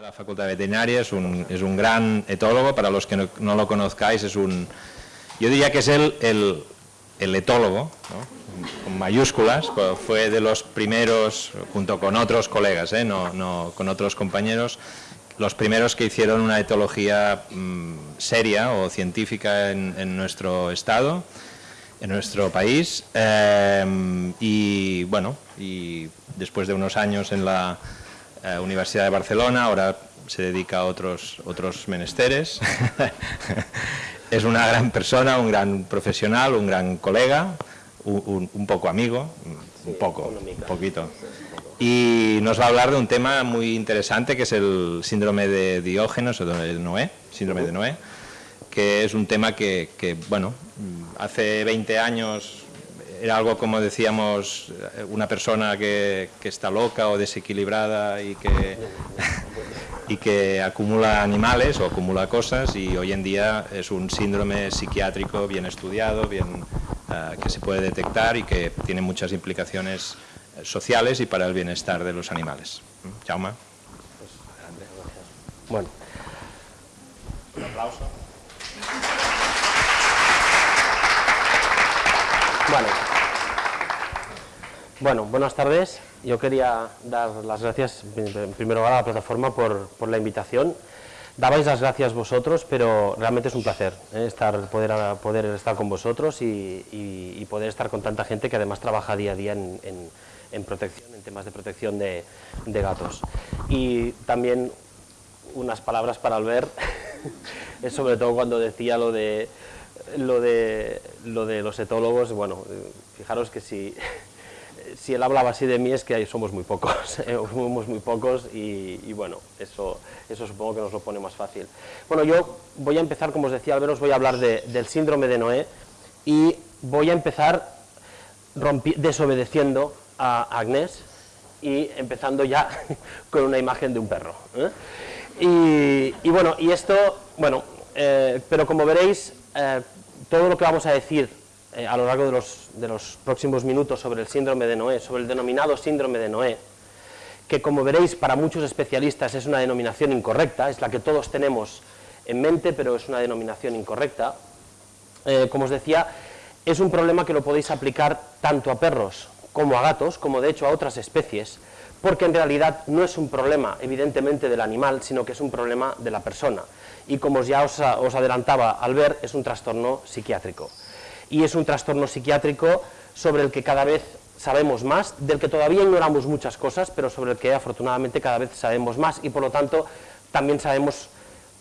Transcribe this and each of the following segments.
de la Facultad Veterinaria, es un, es un gran etólogo, para los que no, lo conozcáis, es un, yo diría que es el, el, el etólogo, con mayúsculas, fue de los primeros, junto con otros colegas, ¿eh? no, no, con otros compañeros, los primeros que hicieron una etología mmm, seria o científica en, en, nuestro estado, en nuestro país, eh, y bueno, y después de unos años en la eh, Universidad de Barcelona, ahora se dedica a otros, otros menesteres, es una gran persona, un gran profesional, un gran colega, un, un poco amigo, un poco, un poquito. Y nos va a hablar de un tema muy interesante que es el síndrome de Diógenes o de Noé, síndrome de Noé, que es un tema que, que bueno, hace 20 años era algo como decíamos, una persona que, que está loca o desequilibrada y que y que acumula animales o acumula cosas y hoy en día es un síndrome psiquiátrico bien estudiado, bien, uh, que se puede detectar y que tiene muchas implicaciones sociales y para el bienestar de los animales. ¿Mm? Jaume. Bueno. Un aplauso. Bueno. Bueno, buenas tardes. Yo quería dar las gracias, en primer lugar, a la plataforma por, la invitación. Dabais las gracias vosotros, pero realmente es un placer ¿eh? estar, poder, estar con vosotros y, poder estar con tanta gente que además trabaja día a día en, protección, en temas de protección de, de, gatos. Y también unas palabras para Albert, sobre todo cuando decía lo de, lo de, lo de los etólogos, bueno, fijaros que si si él hablaba así de mí es que somos muy pocos, ¿eh? somos muy pocos y, bueno, eso, eso supongo que nos lo pone más fácil. Bueno, yo voy a empezar, como os decía Albert, os voy a hablar de, del síndrome de Noé y voy a empezar desobedeciendo a Agnès y empezando ya con una imagen de un perro. ¿eh? Y, bueno, y esto, bueno, eh, pero como veréis, todo lo que vamos a decir eh, a lo largo de los, de los próximos minutos sobre el síndrome de Noé, sobre el denominado síndrome de Noé, que como veréis para muchos especialistas es una denominación incorrecta, es la que todos tenemos en mente, pero es una denominación incorrecta. Eh, como os decía, es un problema que lo podéis aplicar tanto a perros como a gatos, como de hecho a otras especies, porque en realidad no es un problema evidentemente del animal, sino que es un problema de la persona. Y como ya os, adelantaba al ver, es un trastorno psiquiátrico y es un trastorno psiquiátrico sobre el que cada vez sabemos más, del que todavía ignoramos muchas cosas, pero sobre el que afortunadamente cada vez sabemos más y por lo tanto también sabemos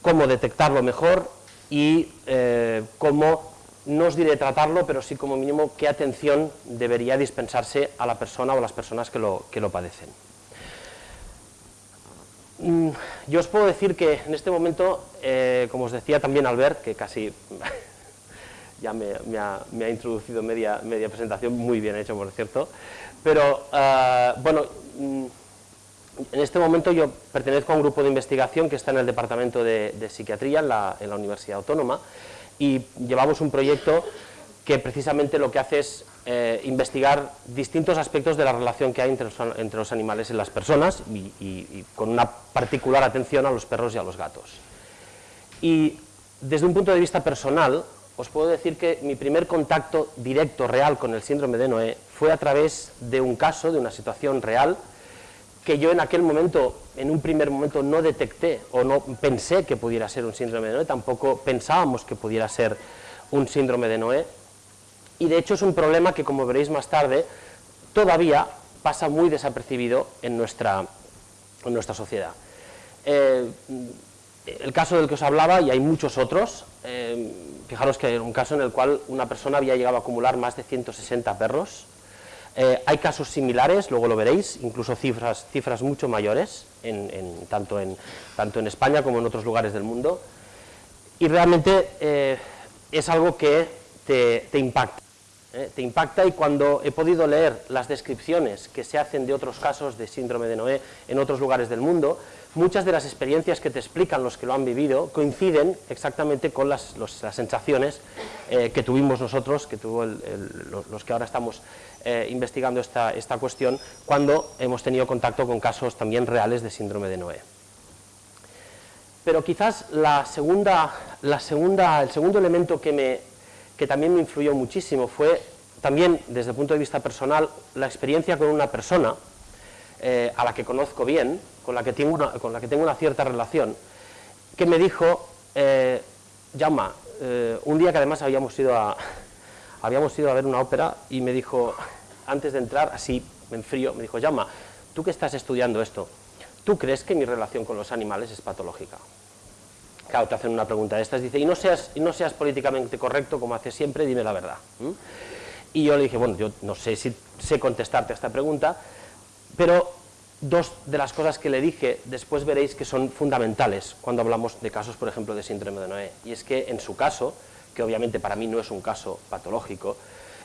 cómo detectarlo mejor y eh, cómo, no os diré tratarlo, pero sí como mínimo qué atención debería dispensarse a la persona o a las personas que lo, que lo padecen. Mm, yo os puedo decir que en este momento, eh, como os decía también Albert, que casi ya me, ha, introducido media, presentación, muy bien hecho, por cierto. Pero, uh, bueno, mm, en este momento yo pertenezco a un grupo de investigación que está en el Departamento de, Psiquiatría en la, Universidad Autónoma y llevamos un proyecto que precisamente lo que hace es eh, investigar distintos aspectos de la relación que hay entre los, animales y las personas y con una particular atención a los perros y a los gatos. Y desde un punto de vista personal, os puedo decir que mi primer contacto directo, real, con el síndrome de Noé fue a través de un caso, de una situación real, que yo en aquel momento, en un primer momento, no detecté o no pensé que pudiera ser un síndrome de Noé, tampoco pensábamos que pudiera ser un síndrome de Noé, y de hecho es un problema que, como veréis más tarde, todavía pasa muy desapercibido en nuestra, en nuestra sociedad. Eh, el caso del que os hablaba, y hay muchos otros, eh, fijaros que hay un caso en el cual una persona había llegado a acumular más de 160 perros, eh, hay casos similares, luego lo veréis, incluso cifras, cifras mucho mayores, tanto, en, tanto en España como en otros lugares del mundo, y realmente es algo que te impacta. ¿Eh? te impacta y cuando he podido leer las descripciones que se hacen de otros casos de síndrome de Noé en otros lugares del mundo, muchas de las experiencias que te explican los que lo han vivido coinciden exactamente con las, las sensaciones eh, que tuvimos nosotros, que tuvo los que ahora estamos eh, investigando esta, esta cuestión, cuando hemos tenido contacto con casos también reales de síndrome de Noé. pero quizás la segunda, la segunda, el segundo elemento que, me, que también me influyó muchísimo fue también desde el punto de vista personal la experiencia con una persona eh, a la que conozco bien, con la que, tengo una, con la que tengo una cierta relación, que me dijo, eh, Jaume, eh, un día que además habíamos ido, a, habíamos ido a ver una ópera y me dijo, antes de entrar, así, me enfrío, me dijo, Jaume, tú que estás estudiando esto, ¿tú crees que mi relación con los animales es patológica? Claro, te hacen una pregunta de estas, dice, y no seas, no seas políticamente correcto como haces siempre, dime la verdad. Y yo le dije, bueno, yo no sé si sé contestarte a esta pregunta, pero dos de las cosas que le dije después veréis que son fundamentales cuando hablamos de casos, por ejemplo, de síndrome de Noé. Y es que en su caso, que obviamente para mí no es un caso patológico,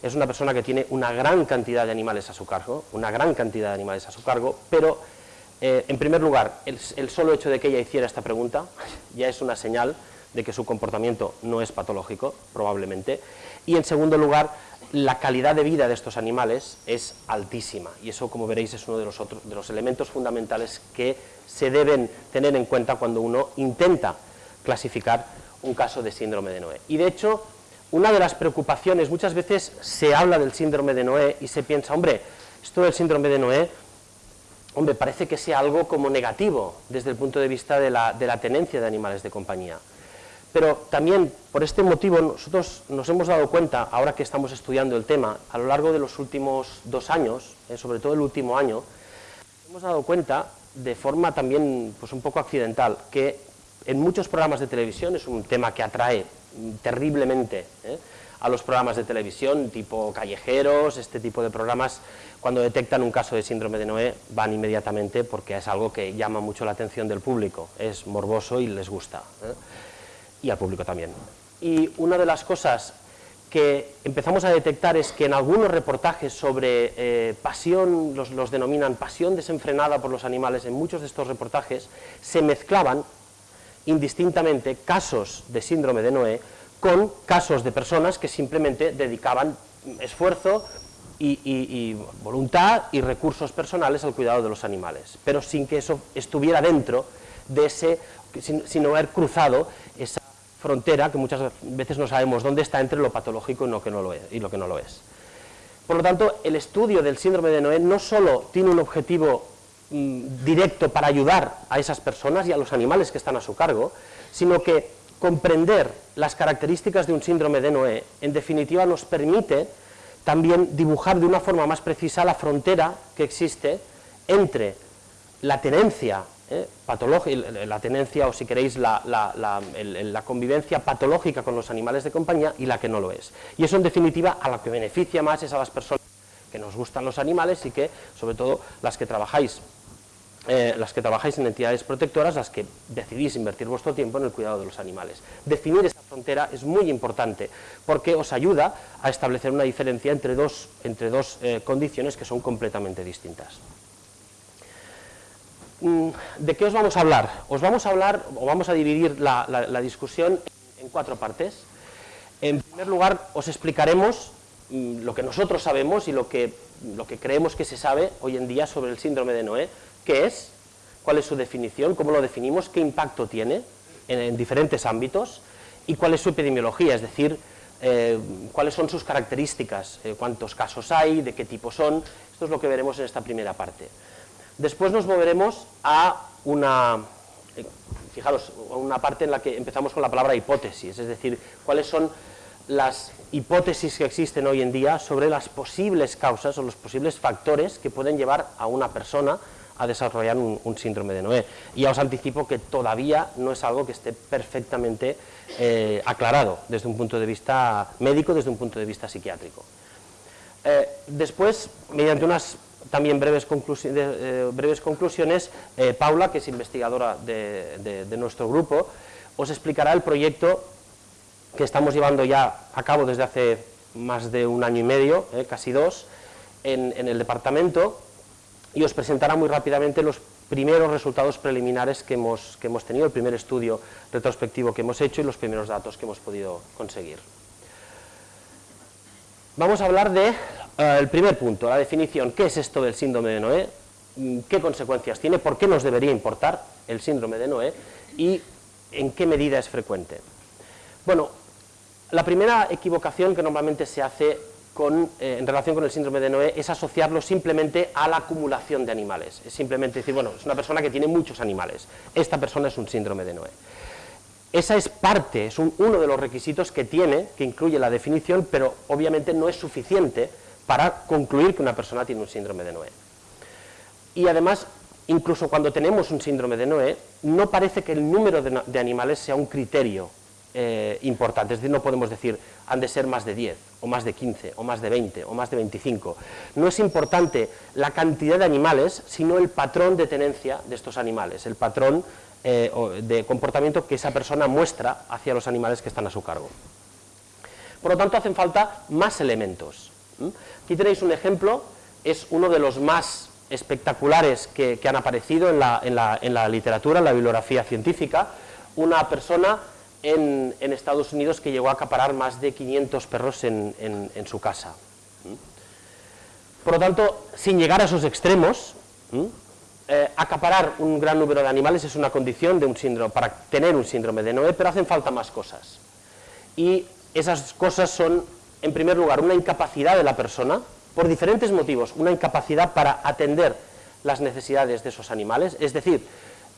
es una persona que tiene una gran cantidad de animales a su cargo, una gran cantidad de animales a su cargo, pero eh, en primer lugar, el, solo hecho de que ella hiciera esta pregunta ya es una señal de que su comportamiento no es patológico, probablemente, y en segundo lugar, la calidad de vida de estos animales es altísima y eso, como veréis, es uno de los, de los elementos fundamentales que se deben tener en cuenta cuando uno intenta clasificar un caso de síndrome de Noé. Y de hecho, una de las preocupaciones, muchas veces se habla del síndrome de Noé y se piensa, hombre, esto del síndrome de Noé, hombre, parece que sea algo como negativo desde el punto de vista de la, tenencia de animales de compañía. Pero también, por este motivo, nosotros nos hemos dado cuenta, ahora que estamos estudiando el tema, a lo largo de los últimos dos años, eh, sobre todo el último año, hemos dado cuenta, de forma también pues un poco accidental, que en muchos programas de televisión, es un tema que atrae terriblemente eh, a los programas de televisión, tipo callejeros, este tipo de programas, cuando detectan un caso de síndrome de Noé, van inmediatamente porque es algo que llama mucho la atención del público, es morboso y les gusta. Eh y al público también. Y una de las cosas que empezamos a detectar es que en algunos reportajes sobre eh, pasión, los, los, denominan pasión desenfrenada por los animales, en muchos de estos reportajes se mezclaban indistintamente casos de síndrome de Noé con casos de personas que simplemente dedicaban esfuerzo y, voluntad y recursos personales al cuidado de los animales, pero sin que eso estuviera dentro de ese, sin, sin haber cruzado esa frontera que muchas veces no sabemos dónde está entre lo patológico y lo que no lo es. Y lo que no lo es. Por lo tanto, el estudio del síndrome de Noé no solo tiene un objetivo mm, directo para ayudar a esas personas y a los animales que están a su cargo, sino que comprender las características de un síndrome de Noé, en definitiva, nos permite también dibujar de una forma más precisa la frontera que existe entre la tenencia ¿eh? la tenencia o si queréis la, la, convivencia patológica con los animales de compañía y la que no lo es. Y eso en definitiva a la que beneficia más es a las personas que nos gustan los animales y que sobre todo las que trabajáis eh, las que trabajáis en entidades protectoras, las que decidís invertir vuestro tiempo en el cuidado de los animales. Definir esa frontera es muy importante porque os ayuda a establecer una diferencia entre dos, entre dos eh, condiciones que son completamente distintas. Mm, ¿De qué os vamos a hablar? Os vamos a hablar, o vamos a dividir la, discusión en cuatro partes. En primer lugar, os explicaremos mm, lo que nosotros sabemos y lo que, lo que creemos que se sabe hoy en día sobre el síndrome de Noé, qué es, cuál es su definición, cómo lo definimos, qué impacto tiene en, diferentes ámbitos y cuál es su epidemiología, es decir, eh, cuáles son sus características, eh, cuántos casos hay, de qué tipo son, esto es lo que veremos en esta primera parte. Después nos moveremos a una, eh, fijaros, una parte en la que empezamos con la palabra hipótesis, es decir, cuáles son las hipótesis que existen hoy en día sobre las posibles causas o los posibles factores que pueden llevar a una persona a desarrollar un, síndrome de Noé. Y ya os anticipo que todavía no es algo que esté perfectamente eh, aclarado desde un punto de vista médico, desde un punto de vista psiquiátrico. Eh, después, mediante unas también breves, eh, conclusiones, Paula, que es investigadora de, nuestro grupo, os explicará el proyecto que estamos llevando ya a cabo desde hace más de un año y medio, casi dos, en, el departamento, y os presentará muy rápidamente los primeros resultados preliminares que hemos, que hemos tenido, el primer estudio retrospectivo que hemos hecho y los primeros datos que hemos podido conseguir. Vamos a hablar de eh, primer punto, la definición, ¿qué es esto del síndrome de Noé? Mm, ¿Qué consecuencias tiene? ¿Por qué nos debería importar el síndrome de Noé? Y ¿En qué medida es frecuente? Bueno, la primera equivocación que normalmente se hace eh, en relación con el síndrome de Noé es asociarlo simplemente a la acumulación de animales. Es simplemente decir, bueno, es una persona que tiene muchos animales. Esta persona es un síndrome de Noé. Esa es parte, es uno de los requisitos que tiene, que incluye la definición, pero obviamente no es suficiente para concluir que una persona tiene un síndrome de Noé. Y además, incluso cuando tenemos un síndrome de Noé, no parece que el número de, animales sea un criterio eh, importante, es decir, no podemos decir han de ser más de 10, o más de 15, o más de 20, o más de 25. No es importante la cantidad de animales, sino el patrón de tenencia de estos animales, el patrón eh, de comportamiento que esa persona muestra hacia los animales que están a su cargo. Por lo tanto, hacen falta más elementos. Aquí tenéis un ejemplo, es uno de los más espectaculares que, han aparecido en la, literatura, en la bibliografía científica, una persona en, Estados Unidos que llegó a acaparar más de 500 perros en, su casa. Por lo tanto, sin llegar a esos extremos, eh, acaparar un gran número de animales es una condición de un síndrome, para tener un síndrome de Noé, pero hacen falta más cosas. Y esas cosas son, en primer lugar, una incapacidad de la persona, por diferentes motivos, una incapacidad para atender las necesidades de esos animales, es decir,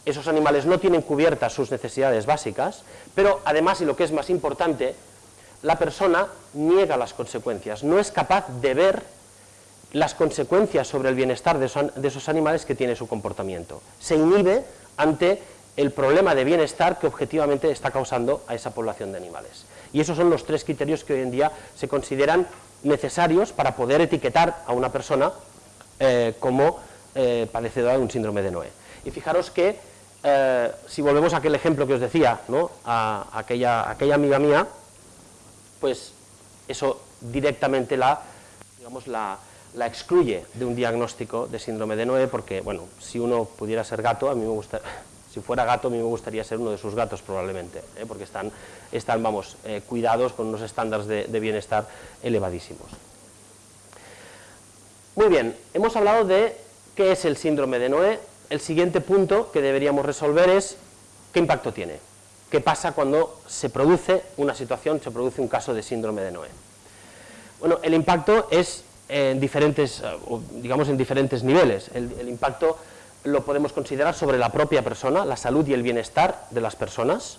esos animales no tienen cubiertas sus necesidades básicas, pero además, y lo que es más importante, la persona niega las consecuencias, no es capaz de ver las consecuencias sobre el bienestar de esos animales que tiene su comportamiento. Se inhibe ante el problema de bienestar que objetivamente está causando a esa población de animales. Y esos son los tres criterios que hoy en día se consideran necesarios para poder etiquetar a una persona eh, como eh, padecedora de un síndrome de Noé. Y fijaros que, eh, si volvemos a aquel ejemplo que os decía, a, aquella, amiga mía, pues eso directamente la, excluye de un diagnóstico de síndrome de Noé porque, bueno, si uno pudiera ser gato, a mí me gusta, si fuera gato, a mí me gustaría ser uno de sus gatos probablemente, ¿eh? porque están, están vamos, eh, cuidados con unos estándares de, bienestar elevadísimos. Muy bien, hemos hablado de qué es el síndrome de Noé. El siguiente punto que deberíamos resolver es qué impacto tiene, qué pasa cuando se produce una situación, se produce un caso de síndrome de Noé. Bueno, el impacto es en diferentes, eh, digamos en diferentes niveles. El, impacto lo podemos considerar sobre la propia persona, la salud y el bienestar de las personas,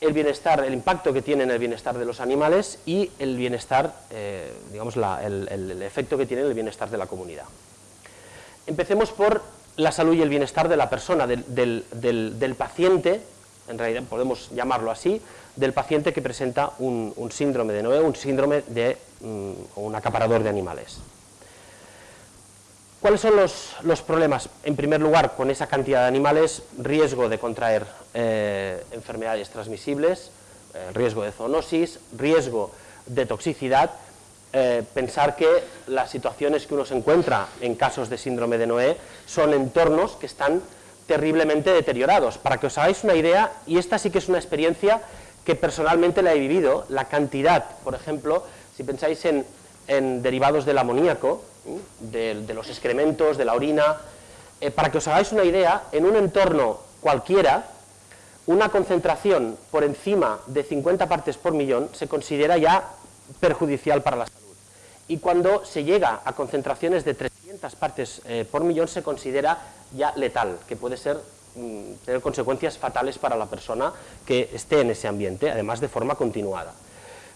el bienestar, el impacto que tiene en el bienestar de los animales y el bienestar, eh, digamos, el, efecto que tiene en el bienestar de la comunidad. Empecemos por la salud y el bienestar de la persona, del, del paciente, en realidad podemos llamarlo así, del paciente que presenta un, síndrome de Noé, un síndrome de mm, un acaparador de animales. ¿Cuáles son los, problemas? En primer lugar, con esa cantidad de animales, riesgo de contraer eh, enfermedades transmisibles, eh, riesgo de zoonosis, riesgo de toxicidad, eh, pensar que las situaciones que uno se encuentra en casos de síndrome de Noé son entornos que están terriblemente deteriorados. Para que os hagáis una idea, y esta sí que es una experiencia que personalmente la he vivido, la cantidad, por ejemplo, si pensáis en, derivados del amoníaco, de, los excrementos, de la orina, eh, para que os hagáis una idea, en un entorno cualquiera, una concentración por encima de 50 partes por millón se considera ya perjudicial para la salud. Y cuando se llega a concentraciones de 300 partes eh, por millón se considera ya letal, que puede Mm, tener consecuencias fatales para la persona que esté en ese ambiente, además de forma continuada.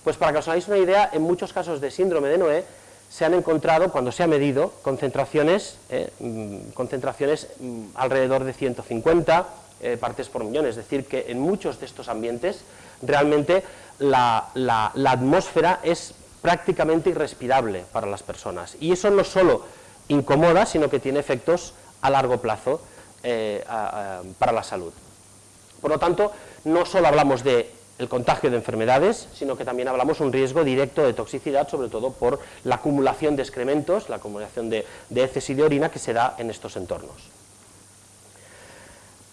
Pues para que os hagáis una idea, en muchos casos de síndrome de Noé se han encontrado, cuando se ha medido, concentraciones, eh, mm, concentraciones mm, alrededor de 150 eh, partes por millón, es decir, que en muchos de estos ambientes realmente la atmósfera es prácticamente irrespirable para las personas. Y eso no solo incomoda, sino que tiene efectos a largo plazo eh, para la salud. Por lo tanto, no solo hablamos de el contagio de enfermedades, sino que también hablamos un riesgo directo de toxicidad, sobre todo por la acumulación de excrementos, la acumulación de, de heces y de orina que se da en estos entornos.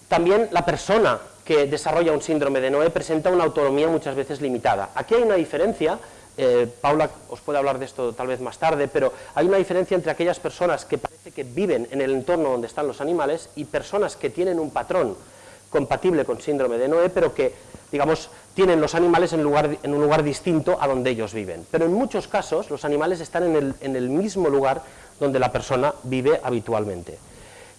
También la persona que desarrolla un síndrome de Noé presenta una autonomía muchas veces limitada. Aquí hay una diferencia eh, Paula os puede hablar de esto tal vez más tarde, pero hay una diferencia entre aquellas personas que parece que viven en el entorno donde están los animales y personas que tienen un patrón compatible con síndrome de Noé, pero que, digamos, tienen los animales en, lugar, en un lugar distinto a donde ellos viven. Pero en muchos casos los animales están en el, en el mismo lugar donde la persona vive habitualmente.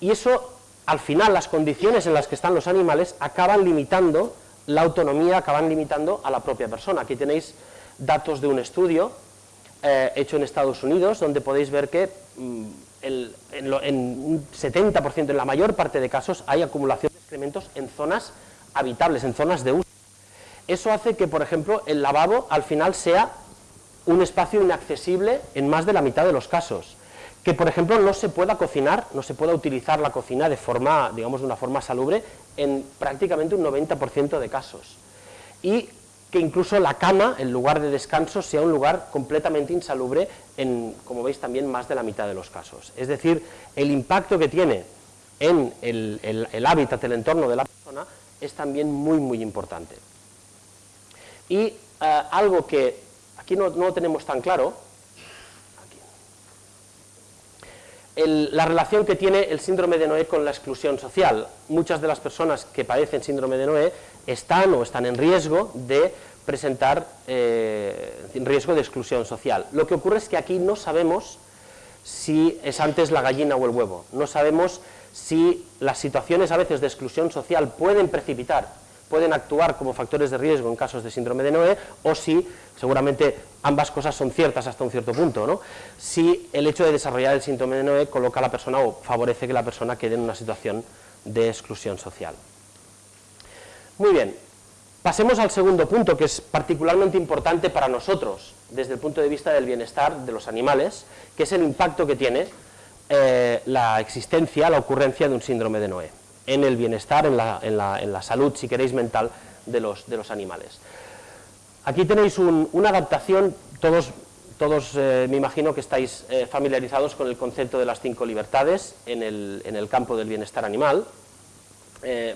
Y eso, al final, las condiciones en las que están los animales acaban limitando la autonomía, acaban limitando a la propia persona. Aquí tenéis datos de un estudio eh, hecho en Estados Unidos, donde podéis ver que mm, en, un 70%, en la mayor parte de casos, hay acumulación de excrementos en zonas habitables, en zonas de uso. Eso hace que, por ejemplo, el lavabo al final sea un espacio inaccesible en más de la mitad de los casos. Que, por ejemplo, no se pueda cocinar, no se pueda utilizar la cocina de forma, digamos, de una forma salubre en prácticamente un 90% de casos. Y que incluso la cama, el lugar de descanso, sea un lugar completamente insalubre en, como veis, también más de la mitad de los casos. Es decir, el impacto que tiene en el, hábitat, el entorno de la persona, es también muy, muy importante. Y eh, algo que aquí no, no, tenemos tan claro, la relación que tiene el síndrome de Noé con la exclusión social. Muchas de las personas que padecen síndrome de Noé están o están en riesgo de presentar eh, riesgo de exclusión social. Lo que ocurre es que aquí no sabemos si es antes la gallina o el huevo, no sabemos si las situaciones a veces de exclusión social pueden precipitar, pueden actuar como factores de riesgo en casos de síndrome de Noé, o si, seguramente ambas cosas son ciertas hasta un cierto punto, ¿no? si el hecho de desarrollar el síndrome de Noé coloca a la persona o favorece que la persona quede en una situación de exclusión social. Muy bien, pasemos al segundo punto, que es particularmente importante para nosotros, desde el punto de vista del bienestar de los animales, que es el impacto que tiene eh, la existencia, la ocurrencia de un síndrome de Noé, en el bienestar, en la, salud, si queréis, mental de los, animales. Aquí tenéis una adaptación, todos, todos eh, me imagino que estáis eh, familiarizados con el concepto de las cinco libertades en el campo del bienestar animal.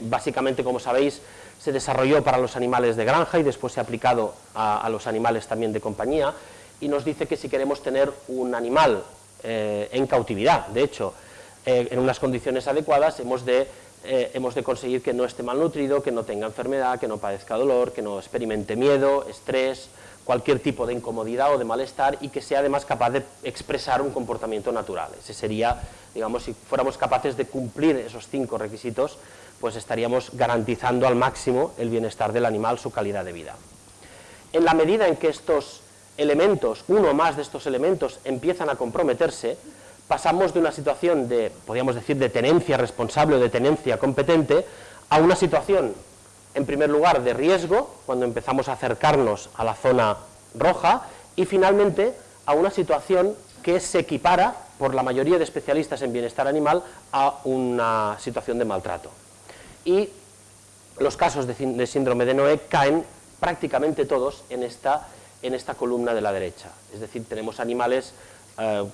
básicamente, como sabéis, se desarrolló para los animales de granja y después se ha aplicado a, los animales también de compañía y nos dice que si queremos tener un animal eh, en cautividad, de hecho, eh, en unas condiciones adecuadas hemos de, eh, hemos de conseguir que no esté malnutrido, que no tenga enfermedad, que no padezca dolor, que no experimente miedo, estrés, cualquier tipo de incomodidad o de malestar y que sea además capaz de expresar un comportamiento natural. Ese sería, digamos, si fuéramos capaces de cumplir esos cinco requisitos, pues estaríamos garantizando al máximo el bienestar del animal, su calidad de vida. En la medida en que estos elementos, uno o más de estos elementos, empiezan a comprometerse, pasamos de una situación de, podríamos decir, de tenencia responsable o de tenencia competente, a una situación, en primer lugar, de riesgo, cuando empezamos a acercarnos a la zona roja, y finalmente a una situación que se equipara, por la mayoría de especialistas en bienestar animal, a una situación de maltrato y los casos de, síndrome de Noé caen prácticamente todos en esta, en esta columna de la derecha. Es decir, tenemos animales, eh,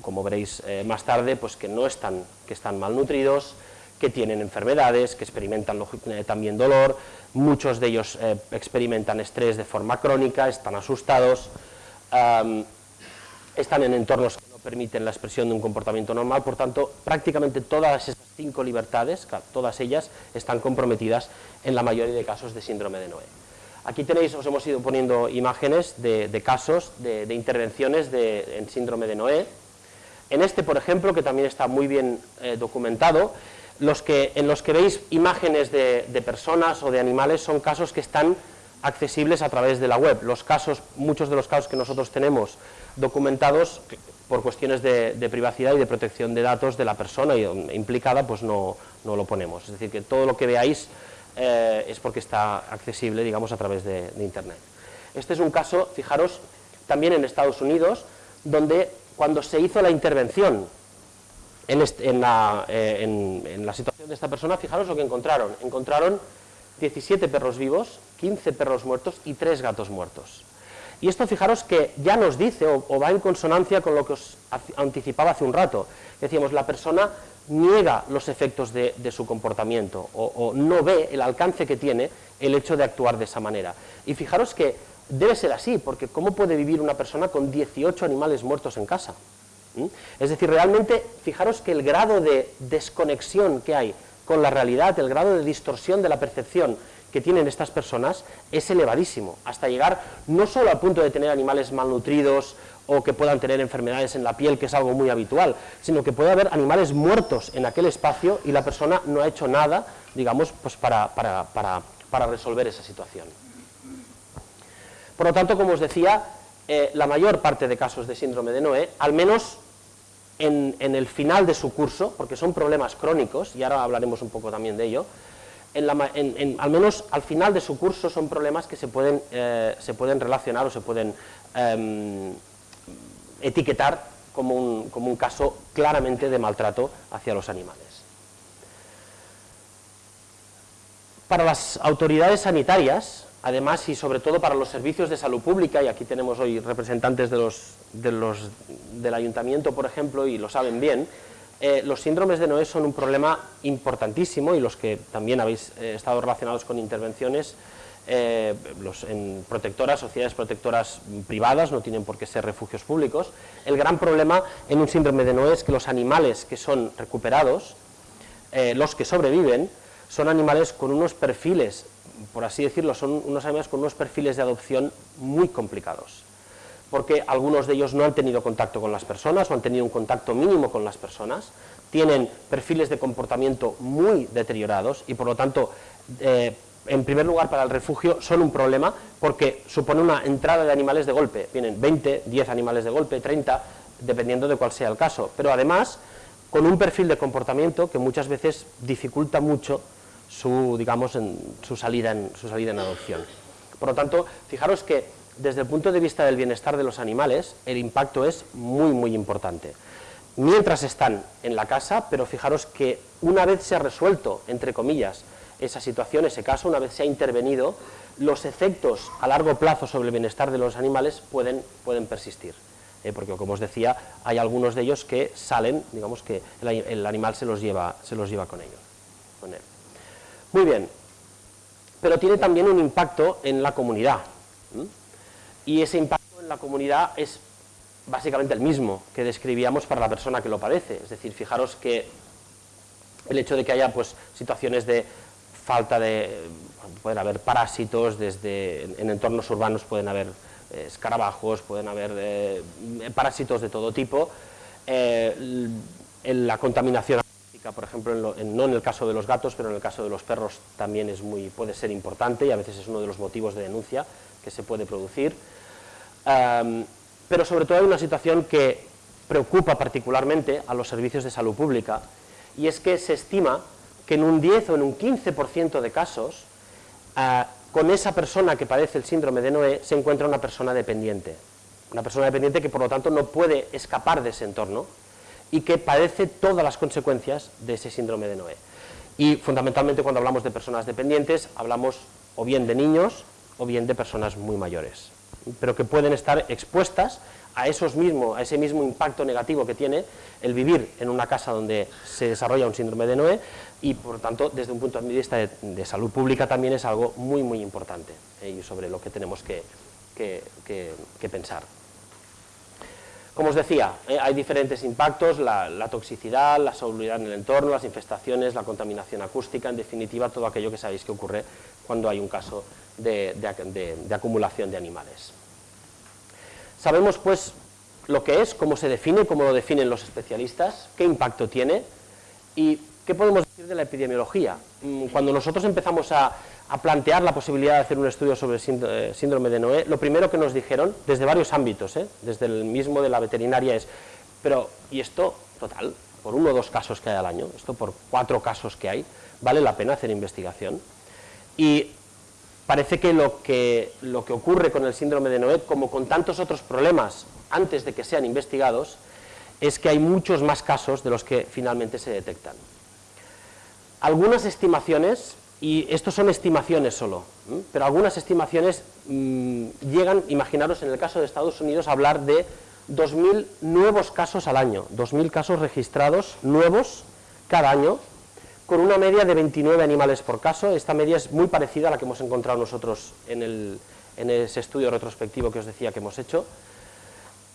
como veréis eh, más tarde, pues que no están, que están malnutridos, que tienen enfermedades, que experimentan eh, también dolor, muchos de ellos experimentan estrés de forma crónica, están asustados, están en entornos permiten la expresión de un comportamiento normal, por tanto, prácticamente todas estas cinco libertades, todas ellas están comprometidas en la mayoría de casos de síndrome de Noé. Aquí tenéis, os hemos ido poniendo imágenes de, casos, de, intervenciones en síndrome de Noé. En este, por ejemplo, que también está muy bien eh, documentado, los que, en los que veis imágenes de, de personas o de animales son casos que están accesibles a través de la web. Los casos, muchos de los casos que nosotros tenemos documentados por cuestiones de, privacidad y de protección de datos de la persona implicada, pues no, lo ponemos. Es decir, que todo lo que veáis eh, es porque está accesible, digamos, a través de, Internet. Este es un caso, fijaros, también en Estados Unidos, donde cuando se hizo la intervención en, eh, la situación de esta persona, fijaros lo que encontraron. Encontraron 17 perros vivos, 15 perros muertos y 3 gatos muertos. Y esto fijaros que ya nos dice o, va en consonancia con lo que os anticipaba hace un rato. Decíamos, la persona niega los efectos de, su comportamiento o, no ve el alcance que tiene el hecho de actuar de esa manera. Y fijaros que debe ser así, porque ¿cómo puede vivir una persona con 18 animales muertos en casa? ¿Mm? Es decir, realmente, fijaros que el grado de desconexión que hay con la realidad, el grado de distorsión de la percepción que tienen estas personas es elevadísimo, hasta llegar no solo al punto de tener animales malnutridos o que puedan tener enfermedades en la piel, que es algo muy habitual, sino que puede haber animales muertos en aquel espacio y la persona no ha hecho nada, digamos, pues para, para, resolver esa situación. Por lo tanto, como os decía, eh, la mayor parte de casos de síndrome de Noé, al menos en, el final de su curso, porque son problemas crónicos, y ahora hablaremos un poco también de ello, al menos al final de su curso son problemas que se pueden, eh, se pueden relacionar o se pueden em, etiquetar como un, como un caso claramente de maltrato hacia los animales. Para las autoridades sanitarias, además y sobre todo para los servicios de salud pública, y aquí tenemos hoy representantes de los, del ayuntamiento, por ejemplo, y lo saben bien, eh, los síndromes de Noé son un problema importantísimo y los que también habéis eh, estado relacionados con intervenciones eh, en protectoras, sociedades protectoras privadas, no tienen por qué ser refugios públicos. El gran problema en un síndrome de Noé es que los animales que son recuperados, los que sobreviven, son animales con unos perfiles por así decirlo, son unos animales con unos perfiles de adopción muy complicados, porque algunos de ellos no han tenido contacto con las personas o han tenido un contacto mínimo con las personas, tienen perfiles de comportamiento muy deteriorados y por lo tanto, eh, en primer lugar para el refugio son un problema porque supone una entrada de animales de golpe, vienen 20, 10 animales de golpe, 30, dependiendo de cuál sea el caso, pero además con un perfil de comportamiento que muchas veces dificulta mucho su, digamos, en, su, salida en, su salida en adopción. Por lo tanto, fijaros que desde el punto de vista del bienestar de los animales, el impacto es muy, muy importante. Mientras están en la casa, pero fijaros que una vez se ha resuelto, entre comillas, esa situación, ese caso, una vez se ha intervenido, los efectos a largo plazo sobre el bienestar de los animales pueden, pueden persistir. ¿eh? porque, como os decía, hay algunos de ellos que salen, digamos que el, animal se los lleva, se los lleva con, ellos, con él. Muy bien, pero tiene también un impacto en la comunidad. Y ese impacto en la comunidad es básicamente el mismo que describíamos para la persona que lo padece. Es decir, fijaros que el hecho de que haya pues, situaciones de falta de... pueden haber parásitos, desde en entornos urbanos pueden haber eh, escarabajos, pueden haber eh, parásitos de todo tipo, eh, la contaminación por ejemplo, no en el caso de los gatos, pero en el caso de los perros también es muy, puede ser importante y a veces es uno de los motivos de denuncia que se puede producir. Pero sobre todo hay una situación que preocupa particularmente a los servicios de salud pública y es que se estima que en un 10 o en un 15% de casos ah, con esa persona que padece el síndrome de Noé se encuentra una persona dependiente. Una persona dependiente que por lo tanto no puede escapar de ese entorno y que padece todas las consecuencias de ese síndrome de Noé. Y fundamentalmente cuando hablamos de personas dependientes, hablamos o bien de niños o bien de personas muy mayores, pero que pueden estar expuestas a, esos mismo, a ese mismo impacto negativo que tiene el vivir en una casa donde se desarrolla un síndrome de Noé y por tanto desde un punto de vista de, salud pública también es algo muy muy importante eh, y sobre lo que tenemos que pensar. Como os decía, eh, hay diferentes impactos, la, toxicidad, la solubilidad en el entorno, las infestaciones, la contaminación acústica, en definitiva todo aquello que sabéis que ocurre cuando hay un caso de, acumulación de animales. Sabemos pues lo que es, cómo se define, cómo lo definen los especialistas, qué impacto tiene y qué podemos decir de la epidemiología. Mm, cuando nosotros empezamos a, plantear la posibilidad de hacer un estudio sobre eh, síndrome de Noé, lo primero que nos dijeron, desde varios ámbitos, ¿eh? desde el mismo de la veterinaria es, pero, ¿y esto, total, por uno o dos casos que hay al año, esto por cuatro casos que hay, vale la pena hacer investigación? Parece que lo que, lo que ocurre con el síndrome de Noé, como con tantos otros problemas antes de que sean investigados, es que hay muchos más casos de los que finalmente se detectan. Algunas estimaciones y estos son estimaciones solo, pero algunas estimaciones mm, llegan, imaginaros en el caso de Estados Unidos, a hablar de 2.000 nuevos casos al año, 2.000 casos registrados nuevos cada año, con una media de 29 animales por caso, esta media es muy parecida a la que hemos encontrado nosotros en, ese estudio retrospectivo que os decía que hemos hecho,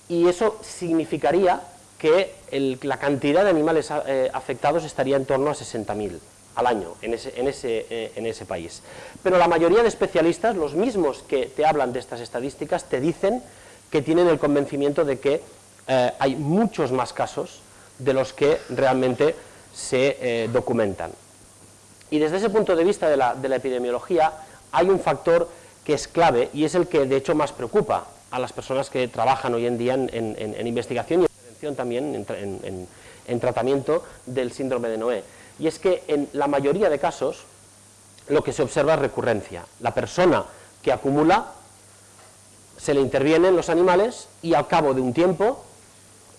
y eso significaría que la cantidad de animales eh, afectados estaría en torno a 60.000 al año en ese, en, ese, eh, en ese, país. Pero la mayoría de especialistas, los mismos que te hablan de estas estadísticas, te dicen que tienen el convencimiento de que eh, hay muchos más casos de los que realmente se eh, documentan. Y desde ese punto de vista de la, de la, epidemiología hay un factor que es clave y es el que de hecho más preocupa a las personas que trabajan hoy en día en, en investigación y en prevención también, en tratamiento del síndrome de Noé y es que en la mayoría de casos lo que se observa es recurrencia. La persona que acumula se le interviene en los animales y al cabo de un tiempo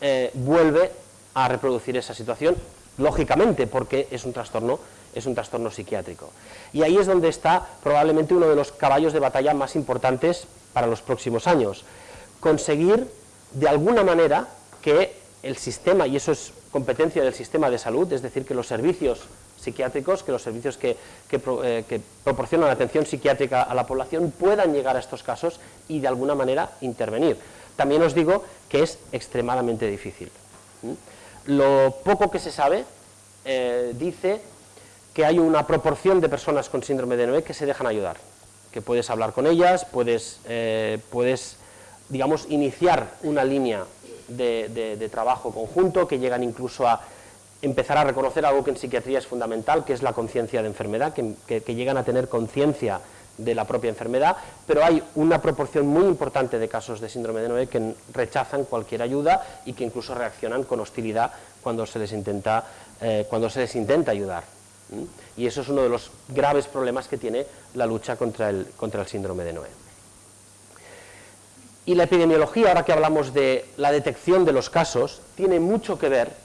eh, vuelve a reproducir esa situación, lógicamente porque es un trastorno es un trastorno psiquiátrico. Y ahí es donde está probablemente uno de los caballos de batalla más importantes para los próximos años. Conseguir, de alguna manera, que el sistema, y eso es competencia del sistema de salud, es decir, que los servicios psiquiátricos, que los servicios que, eh, proporcionan atención psiquiátrica a la población puedan llegar a estos casos y de alguna manera intervenir. También os digo que es extremadamente difícil. Lo poco que se sabe eh, dice que hay una proporción de personas con síndrome de Noé que se dejan ayudar, que puedes hablar con ellas, puedes, eh, puedes digamos, iniciar una línea de, trabajo conjunto, que llegan incluso a empezar a reconocer algo que en psiquiatría es fundamental, que es la conciencia de enfermedad, que, llegan a tener conciencia de la propia enfermedad, pero hay una proporción muy importante de casos de síndrome de Noé que rechazan cualquier ayuda y que incluso reaccionan con hostilidad cuando se les intenta, eh, cuando se les intenta ayudar. Y eso es uno de los graves problemas que tiene la lucha contra el, contra el síndrome de Noé. Y la epidemiología, ahora que hablamos de la detección de los casos, tiene mucho que ver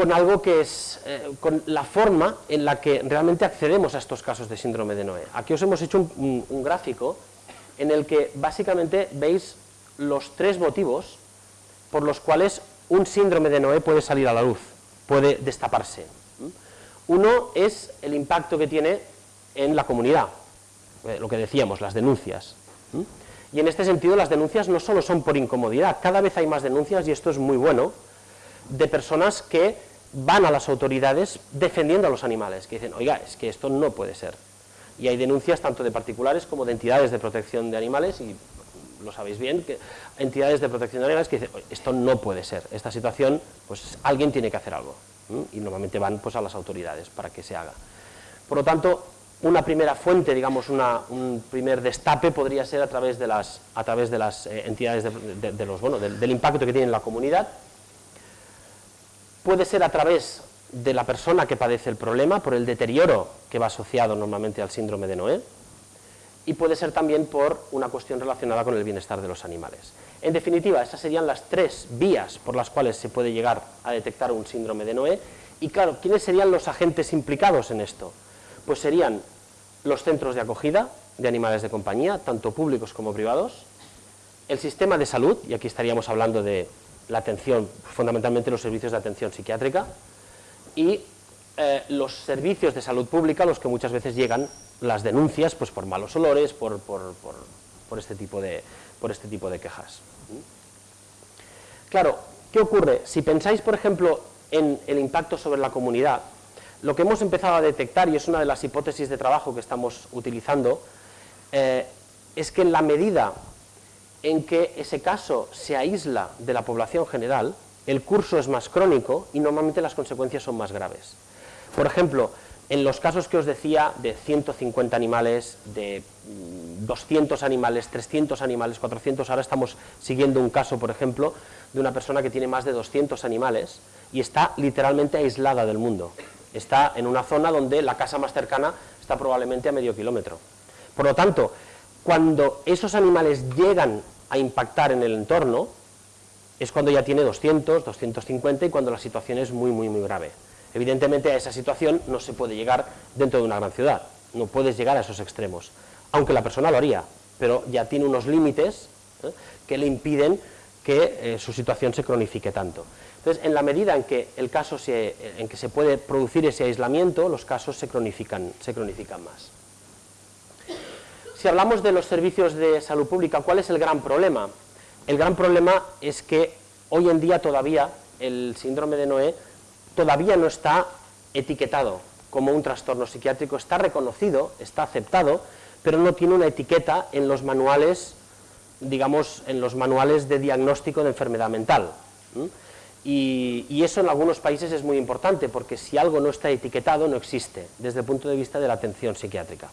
con algo que es, eh, con la forma en la que realmente accedemos a estos casos de síndrome de Noé. Aquí os hemos hecho un, un gráfico en el que básicamente veis los tres motivos por los cuales un síndrome de Noé puede salir a la luz, puede destaparse. Uno es el impacto que tiene en la comunidad, eh, lo que decíamos, las denuncias. Y en este sentido las denuncias no solo son por incomodidad, cada vez hay más denuncias, y esto es muy bueno, de personas que van a las autoridades defendiendo a los animales, que dicen, oiga, es que esto no puede ser. Y hay denuncias tanto de particulares como de entidades de protección de animales, y lo sabéis bien, que entidades de protección de animales que dicen, esto no puede ser, esta situación, pues alguien tiene que hacer algo. Y normalmente van pues, a las autoridades para que se haga. Por lo tanto, una primera fuente, digamos, un primer destape podría ser a través de las, a través de las eh, entidades de, los, bueno, del, impacto que tiene en la comunidad. Puede ser a través de la persona que padece el problema, por el deterioro que va asociado normalmente al síndrome de Noé, y puede ser también por una cuestión relacionada con el bienestar de los animales. En definitiva, esas serían las tres vías por las cuales se puede llegar a detectar un síndrome de Noé, y claro, ¿quiénes serían los agentes implicados en esto? pues serían los centros de acogida de animales de compañía, tanto públicos como privados, el sistema de salud, y aquí estaríamos hablando de la atención, fundamentalmente los servicios de atención psiquiátrica, y eh, los servicios de salud pública, los que muchas veces llegan las denuncias pues, por malos olores, por, este tipo de, por este tipo de quejas. Claro, ¿qué ocurre? Si pensáis, por ejemplo, en el impacto sobre la comunidad, lo que hemos empezado a detectar, y es una de las hipótesis de trabajo que estamos utilizando, eh, es que en la medida en que ese caso se aísla de la población general, el curso es más crónico y normalmente las consecuencias son más graves. Por ejemplo, en los casos que os decía de 150 animales, de 200 mm, animales, 300 animales, 400, ahora estamos siguiendo un caso, por ejemplo, de una persona que tiene más de 200 animales y está literalmente aislada del mundo está en una zona donde la casa más cercana está probablemente a medio kilómetro. Por lo tanto, cuando esos animales llegan a impactar en el entorno, es cuando ya tiene 200, 250 y cuando la situación es muy, muy, muy grave. Evidentemente a esa situación no se puede llegar dentro de una gran ciudad, no puedes llegar a esos extremos, aunque la persona lo haría, pero ya tiene unos límites ¿eh? que le impiden que eh, su situación se cronifique tanto. Entonces, en la medida en que, el caso se, en que se puede producir ese aislamiento, los casos se cronifican, se cronifican más. Si hablamos de los servicios de salud pública, ¿cuál es el gran problema? El gran problema es que hoy en día todavía el síndrome de Noé todavía no está etiquetado como un trastorno psiquiátrico, está reconocido, está aceptado, pero no tiene una etiqueta en los manuales, digamos, en los manuales de diagnóstico de enfermedad mental. Y, eso en algunos países es muy importante, porque si algo no está etiquetado, no existe, desde el punto de vista de la atención psiquiátrica.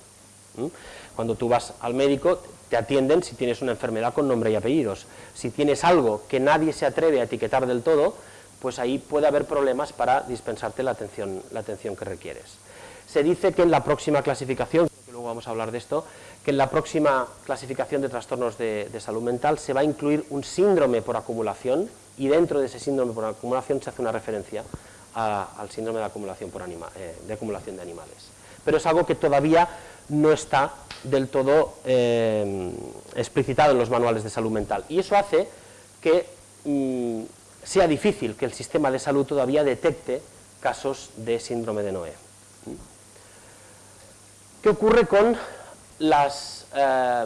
Cuando tú vas al médico, te atienden si tienes una enfermedad con nombre y apellidos. Si tienes algo que nadie se atreve a etiquetar del todo, pues ahí puede haber problemas para dispensarte la atención, la atención que requieres. Se dice que en la próxima clasificación, que luego vamos a hablar de esto, que en la próxima clasificación de trastornos de, salud mental se va a incluir un síndrome por acumulación y dentro de ese síndrome por acumulación se hace una referencia al síndrome de acumulación, por eh, de acumulación de animales. Pero es algo que todavía no está del todo eh, explicitado en los manuales de salud mental. Y eso hace que mm, sea difícil que el sistema de salud todavía detecte casos de síndrome de Noé. ¿Qué ocurre con eh,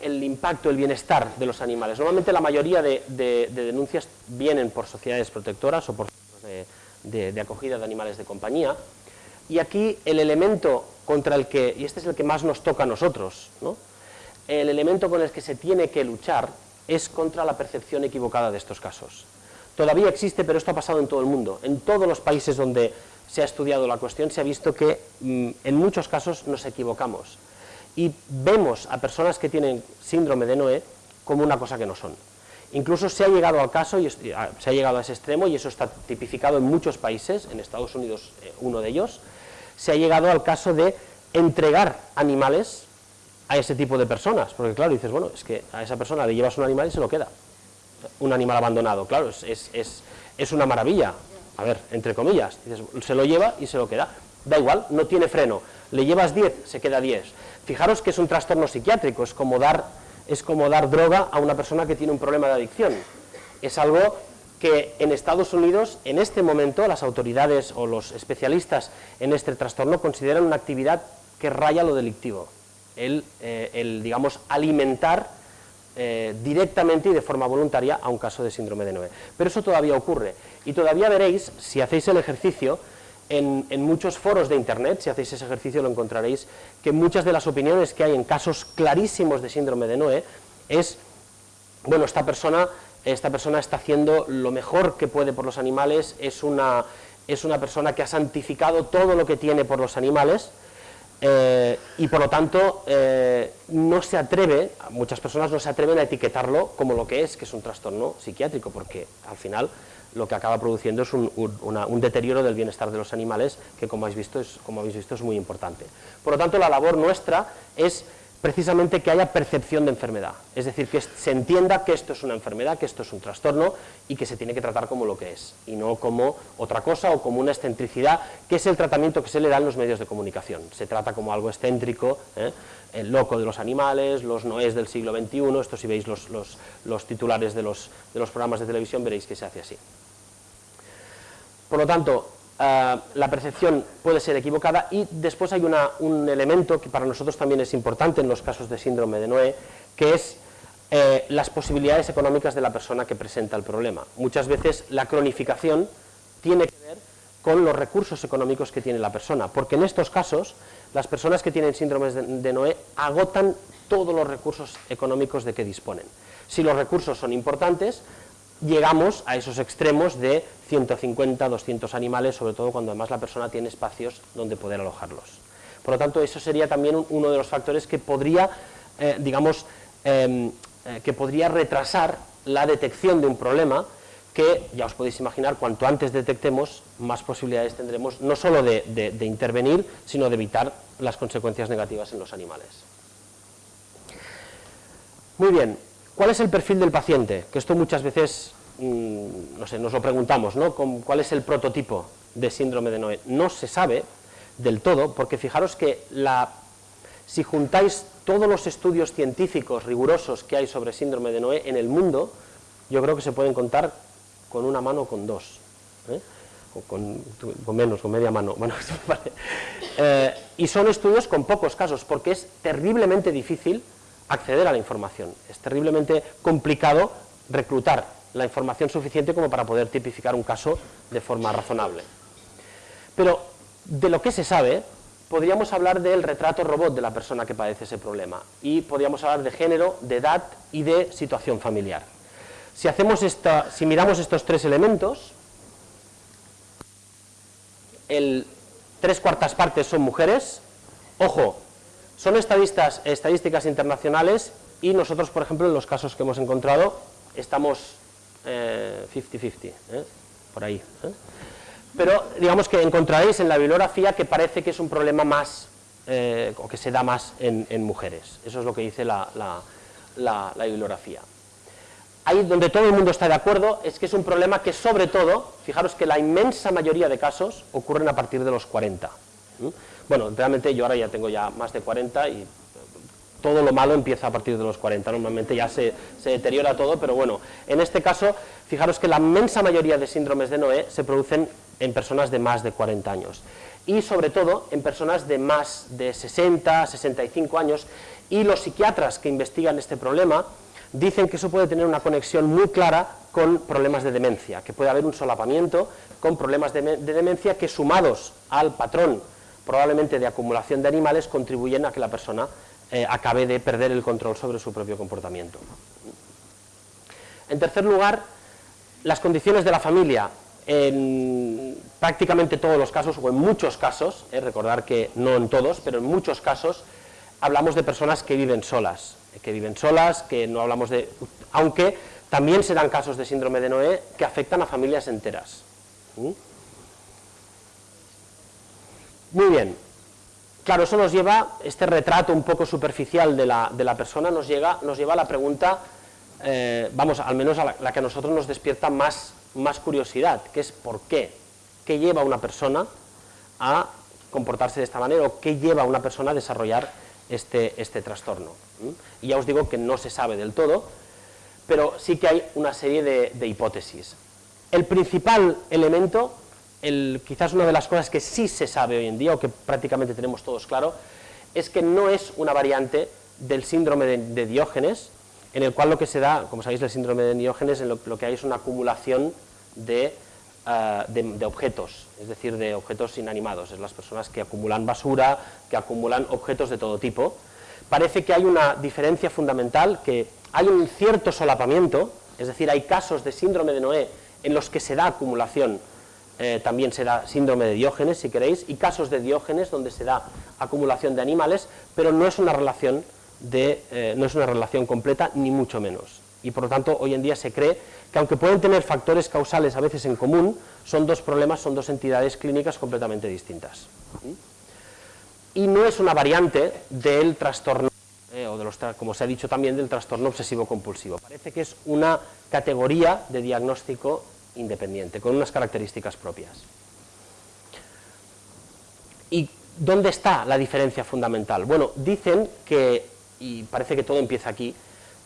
el impacto, el bienestar de los animales? Normalmente la mayoría de, denuncias vienen por sociedades protectoras o por de, de acogida de animales de compañía, y aquí el elemento contra el que, y este es el que más nos toca a nosotros, el elemento con el que se tiene que luchar es contra la percepción equivocada de estos casos. Todavía existe, pero esto ha pasado en todo el mundo. En todos los países donde se ha estudiado la cuestión se ha visto que mm, en muchos casos nos equivocamos y vemos a personas que tienen síndrome de Noé como una cosa que no son. Incluso se ha llegado al caso, y se ha llegado a ese extremo, y eso está tipificado en muchos países, en Estados Unidos eh, uno de ellos, se ha llegado al caso de entregar animales a ese tipo de personas, porque claro, dices, bueno, es que a esa persona le llevas un animal y se lo queda, un animal abandonado, claro, es, es, una maravilla, a ver, entre comillas, dices, se lo lleva y se lo queda, da igual, no tiene freno, le llevas 10, se queda 10, fijaros que es un trastorno psiquiátrico, es como dar, es como dar droga a una persona que tiene un problema de adicción, es algo que en Estados Unidos, en este momento, las autoridades o los especialistas en este trastorno consideran una actividad que raya lo delictivo, el, eh, digamos, alimentar eh, directamente y de forma voluntaria a un caso de síndrome de Noé. Pero eso todavía ocurre, y todavía veréis, si hacéis el ejercicio, en, en, muchos foros de internet, si hacéis ese ejercicio lo encontraréis, que muchas de las opiniones que hay en casos clarísimos de síndrome de Noé es, bueno, esta persona esta persona está haciendo lo mejor que puede por los animales, es una, es una persona que ha santificado todo lo que tiene por los animales, eh, y por lo tanto eh, no se atreve, muchas personas no se atreven a etiquetarlo como lo que es, que es un trastorno psiquiátrico, porque al final lo que acaba produciendo es un, un, deterioro del bienestar de los animales, que como habéis, visto es, como habéis visto es muy importante. Por lo tanto, la labor nuestra es precisamente que haya percepción de enfermedad, es decir, que se entienda que esto es una enfermedad, que esto es un trastorno y que se tiene que tratar como lo que es, y no como otra cosa o como una excentricidad, que es el tratamiento que se le da en los medios de comunicación. Se trata como algo excéntrico, ¿eh? el loco de los animales, los noés del siglo XXI, esto si veis los, los titulares de los, de los programas de televisión veréis que se hace así. Por lo tanto, eh, la percepción puede ser equivocada y después hay un elemento que para nosotros también es importante en los casos de síndrome de Noé, que es eh, las posibilidades económicas de la persona que presenta el problema. Muchas veces la cronificación tiene que ver con los recursos económicos que tiene la persona, porque en estos casos las personas que tienen síndrome de Noé agotan todos los recursos económicos de que disponen. Si los recursos son importantes, llegamos a esos extremos de 150, 200 animales, sobre todo cuando además la persona tiene espacios donde poder alojarlos. Por lo tanto, eso sería también uno de los factores que podría, eh, digamos, em, eh, que podría retrasar la detección de un problema que, ya os podéis imaginar, cuanto antes detectemos, más posibilidades tendremos no solo de intervenir, sino de evitar las consecuencias negativas en los animales. Muy bien, ¿Cuál es el perfil del paciente? Que esto muchas veces, mm, no sé, nos lo preguntamos, ¿no? ¿Cuál es el prototipo de síndrome de Noé? No se sabe del todo, porque fijaros que la, si juntáis todos los estudios científicos rigurosos que hay sobre síndrome de Noé en el mundo, yo creo que se pueden contar con una mano o con dos, ¿eh? o con, menos, con media mano. Bueno, eh, y son estudios con pocos casos, porque es terriblemente difícil acceder a la información. Es terriblemente complicado reclutar la información suficiente como para poder tipificar un caso de forma razonable. Pero de lo que se sabe, podríamos hablar del retrato robot de la persona que padece ese problema y podríamos hablar de género, de edad y de situación familiar. Si, hacemos esta, si miramos estos tres elementos, el tres cuartas partes son mujeres, ojo, son estadistas, estadísticas internacionales y nosotros, por ejemplo, en los casos que hemos encontrado, estamos 50-50, eh, ¿eh? por ahí. ¿eh? Pero digamos que encontraréis en la bibliografía que parece que es un problema más, o que se da más en, mujeres. Eso es lo que dice la, la bibliografía. Ahí donde todo el mundo está de acuerdo es que es un problema que sobre todo, fijaros que la inmensa mayoría de casos ocurren a partir de los 40. Bueno, realmente yo ahora ya tengo ya más de 40 y todo lo malo empieza a partir de los 40, normalmente ya se, deteriora todo, pero bueno, en este caso, fijaros que la inmensa mayoría de síndromes de Noé se producen en personas de más de 40 años. Y sobre todo en personas de más de 60, 65 años. Y los psiquiatras que investigan este problema dicen que eso puede tener una conexión muy clara con problemas de demencia, que puede haber un solapamiento con problemas de demencia que sumados al patrón probablemente de acumulación de animales contribuyen a que la persona eh, acabe de perder el control sobre su propio comportamiento. En tercer lugar, las condiciones de la familia. En prácticamente todos los casos, o en muchos casos, eh, recordar que no en todos, pero en muchos casos, hablamos de personas que viven solas, que viven solas, que no hablamos de... aunque también se dan casos de síndrome de Noé que afectan a familias enteras. Muy bien, Claro, eso nos lleva, este retrato un poco superficial de la, de la persona nos, llega, nos lleva a la pregunta, eh, vamos, al menos a la, que a nosotros nos despierta más, más curiosidad, que es ¿por qué? ¿Qué lleva a una persona a comportarse de esta manera o qué lleva a una persona a desarrollar este, este trastorno? ¿Mm? Y ya os digo que no se sabe del todo, pero sí que hay una serie de, de hipótesis. El principal elemento quizás una de las cosas que sí se sabe hoy en día, o que prácticamente tenemos todos claro, es que no es una variante del síndrome de, Diógenes, en el cual lo que se da, como sabéis, el síndrome de Diógenes, en lo, que hay es una acumulación ah, de, de, objetos, es decir, de objetos inanimados, es las personas que acumulan basura, que acumulan objetos de todo tipo. Parece que hay una diferencia fundamental, que hay un cierto solapamiento, es decir, hay casos de síndrome de Noé en los que se da acumulación eh, también se da síndrome de Diógenes, si queréis, y casos de Diógenes donde se da acumulación de animales, pero no es una relación, de, eh, no es una relación completa, ni mucho menos. Y por lo tanto, hoy en día se cree que aunque pueden tener factores causales a veces en común, son dos problemas, son dos entidades clínicas completamente distintas. Y no es una variante del trastorno, eh, o de los como se ha dicho también, del trastorno obsesivo-compulsivo. Parece que es una categoría de diagnóstico independiente, con unas características propias. ¿Y dónde está la diferencia fundamental? Bueno, dicen que, y parece que todo empieza aquí,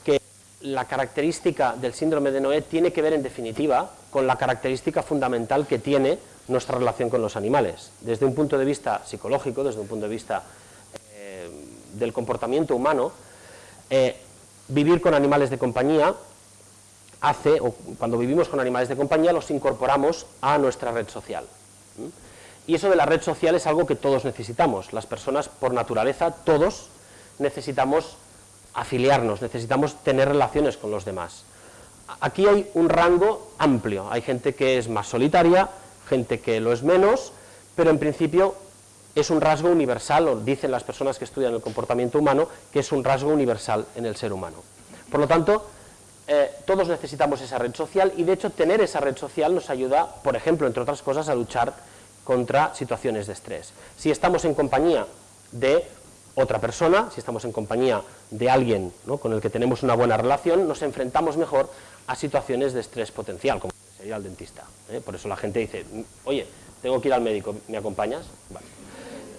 que la característica del síndrome de Noé tiene que ver en definitiva con la característica fundamental que tiene nuestra relación con los animales. Desde un punto de vista psicológico, desde un punto de vista eh, del comportamiento humano, eh, vivir con animales de compañía hace, o cuando vivimos con animales de compañía, los incorporamos a nuestra red social. Y eso de la red social es algo que todos necesitamos. Las personas, por naturaleza, todos necesitamos afiliarnos, necesitamos tener relaciones con los demás. Aquí hay un rango amplio. Hay gente que es más solitaria, gente que lo es menos, pero en principio es un rasgo universal, o dicen las personas que estudian el comportamiento humano, que es un rasgo universal en el ser humano. Por lo tanto, eh, todos necesitamos esa red social y de hecho tener esa red social nos ayuda, por ejemplo, entre otras cosas, a luchar contra situaciones de estrés. Si estamos en compañía de otra persona, si estamos en compañía de alguien con el que tenemos una buena relación, nos enfrentamos mejor a situaciones de estrés potencial, como sería el dentista. ¿eh? Por eso la gente dice, oye, tengo que ir al médico, ¿me acompañas?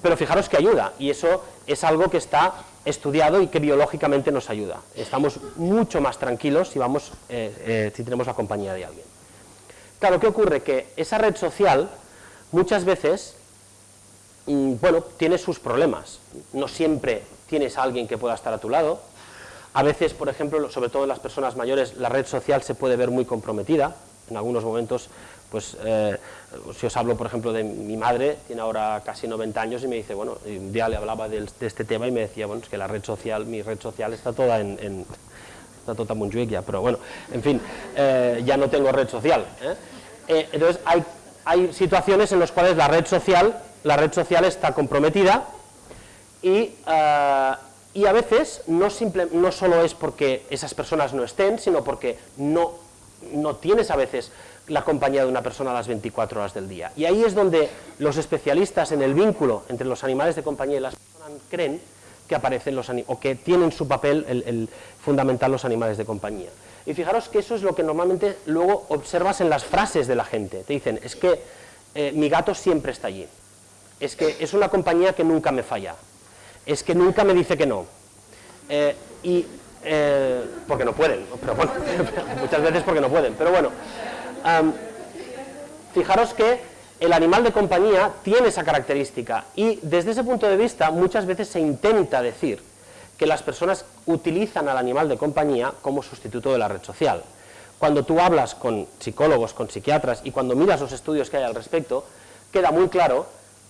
Pero fijaros que ayuda, y eso es algo que está estudiado y que biológicamente nos ayuda. Estamos mucho más tranquilos si, vamos, eh, eh, si tenemos la compañía de alguien. Claro, ¿qué ocurre? Que esa red social muchas veces, mm, bueno, tiene sus problemas. No siempre tienes a alguien que pueda estar a tu lado. A veces, por ejemplo, sobre todo en las personas mayores, la red social se puede ver muy comprometida. En algunos momentos Pues eh, si os hablo, por ejemplo, de mi madre, tiene ahora casi 90 años y me dice, bueno, un día le hablaba de, este tema y me decía, bueno, es que la red social, mi red social está toda en, está toda en ya, pero bueno, en fin, eh, ya no tengo red social. entonces, hay, hay situaciones en las cuales la red social, la red social está comprometida y y a veces no, simple, no solo es porque esas personas no estén, sino porque no, no tienes a veces la compañía de una persona a las 24 horas del día. Y ahí es donde los especialistas en el vínculo entre los animales de compañía y las personas creen que aparecen los o que tienen su papel el, fundamental los animales de compañía. Y fijaros que eso es lo que normalmente luego observas en las frases de la gente. Te dicen, es que eh, mi gato siempre está allí. Es que es una compañía que nunca me falla es que nunca me dice que no. Eh, y, eh, porque no pueden, pero bueno, muchas veces porque no pueden, pero bueno. Fijaros que el animal de compañía tiene esa característica y desde ese punto de vista muchas veces se intenta decir que las personas utilizan al animal de compañía como sustituto de la red social. Cuando tú hablas con psicólogos, con psiquiatras y cuando miras los estudios que hay al respecto, queda muy claro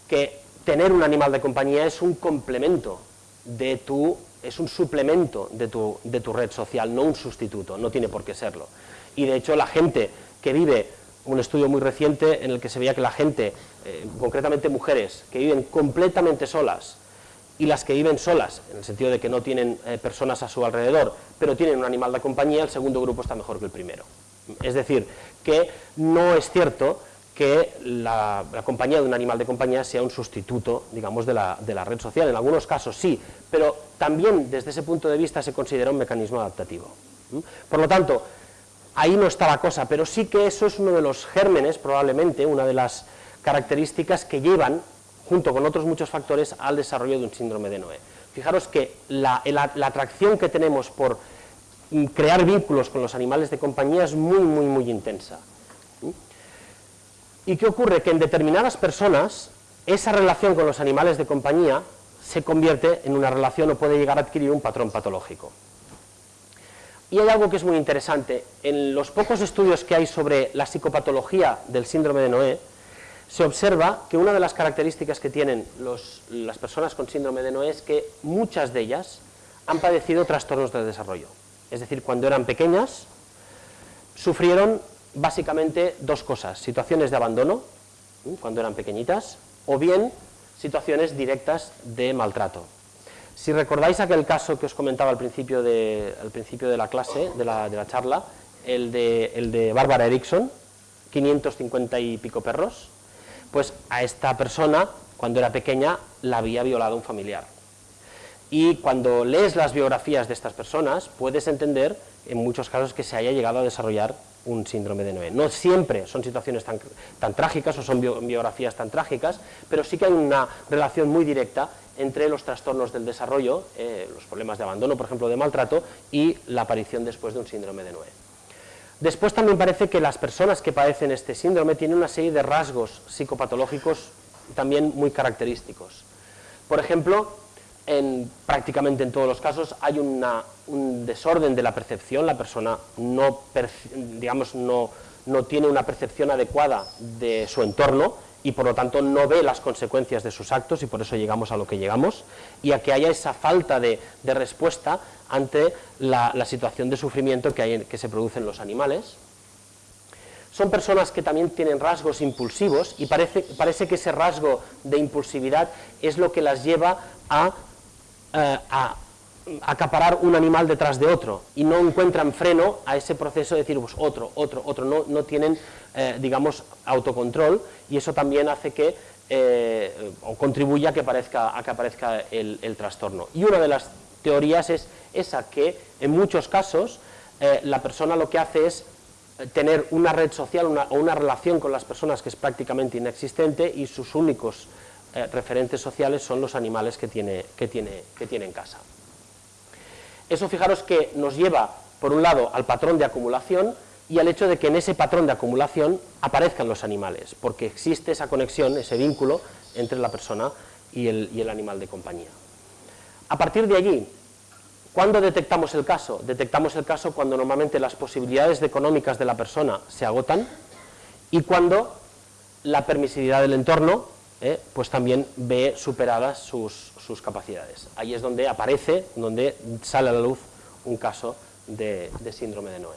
que tener un animal de compañía es un complemento de tu, es un suplemento de tu, de tu red social, no un sustituto, no tiene por qué serlo. Y de hecho la gente que vive, un estudio muy reciente en el que se veía que la gente, eh, concretamente mujeres, que viven completamente solas, y las que viven solas, en el sentido de que no tienen eh, personas a su alrededor, pero tienen un animal de compañía, el segundo grupo está mejor que el primero. Es decir, que no es cierto que la, compañía de un animal de compañía sea un sustituto, digamos, de la, red social. En algunos casos sí, pero también desde ese punto de vista se considera un mecanismo adaptativo. Por lo tanto, ahí no está la cosa, pero sí que eso es uno de los gérmenes, probablemente, una de las características que llevan, junto con otros muchos factores, al desarrollo de un síndrome de Noé. Fijaros que la atracción que tenemos por crear vínculos con los animales de compañía es muy, muy, muy intensa. ¿Y qué ocurre? Que en determinadas personas esa relación con los animales de compañía se convierte en una relación o puede llegar a adquirir un patrón patológico. Y hay algo que es muy interesante. En los pocos estudios que hay sobre la psicopatología del síndrome de Noé, se observa que una de las características que tienen las personas con síndrome de Noé es que muchas de ellas han padecido trastornos del desarrollo. Es decir, cuando eran pequeñas, sufrieron básicamente dos cosas, situaciones de abandono, cuando eran pequeñitas, o bien situaciones directas de maltrato. Si recordáis aquel caso que os comentaba al principio de, la clase, de la, de la charla, el de, el de Bárbara Erickson, 550 y pico perros, pues a esta persona, cuando era pequeña, la había violado un familiar. Y cuando lees las biografías de estas personas, puedes entender, en muchos casos, que se haya llegado a desarrollar un síndrome de Noé. No siempre son situaciones tan trágicas o son biografías tan trágicas, pero sí que hay una relación muy directa entre los trastornos del desarrollo, eh, los problemas de abandono, por ejemplo, de maltrato, y la aparición después de un síndrome de Noé. Después también parece que las personas que padecen este síndrome tienen una serie de rasgos psicopatológicos también muy característicos. Por ejemplo, en, prácticamente en todos los casos hay un desorden de la percepción, la persona no, digamos, no, no tiene una percepción adecuada de su entorno y por lo tanto no ve las consecuencias de sus actos y por eso llegamos a lo que llegamos y a que haya esa falta de, respuesta ante la, situación de sufrimiento que, se produce en los animales. Son personas que también tienen rasgos impulsivos y parece, parece que ese rasgo de impulsividad es lo que las lleva a eh, a acaparar un animal detrás de otro y no encuentran freno a ese proceso de decir pues, otro, otro, otro, no, no tienen, eh, digamos, autocontrol y eso también hace que, eh, o contribuye a que, aparezca, a que aparezca el, trastorno. Y una de las teorías es esa, que en muchos casos la persona lo que hace es tener una red social o una relación con las personas que es prácticamente inexistente y sus únicos eh, referentes sociales son los animales que tiene, que, tiene, que tiene en casa. Eso fijaros que nos lleva, por un lado, al patrón de acumulación y al hecho de que en ese patrón de acumulación aparezcan los animales, porque existe esa conexión, ese vínculo entre la persona y el, animal de compañía. A partir de allí, ¿cuándo detectamos el caso? Detectamos el caso cuando normalmente las posibilidades económicas de la persona se agotan y cuando la permisividad del entorno eh, pues también ve superadas sus, capacidades. Ahí es donde aparece, donde sale a la luz un caso de, síndrome de Noé.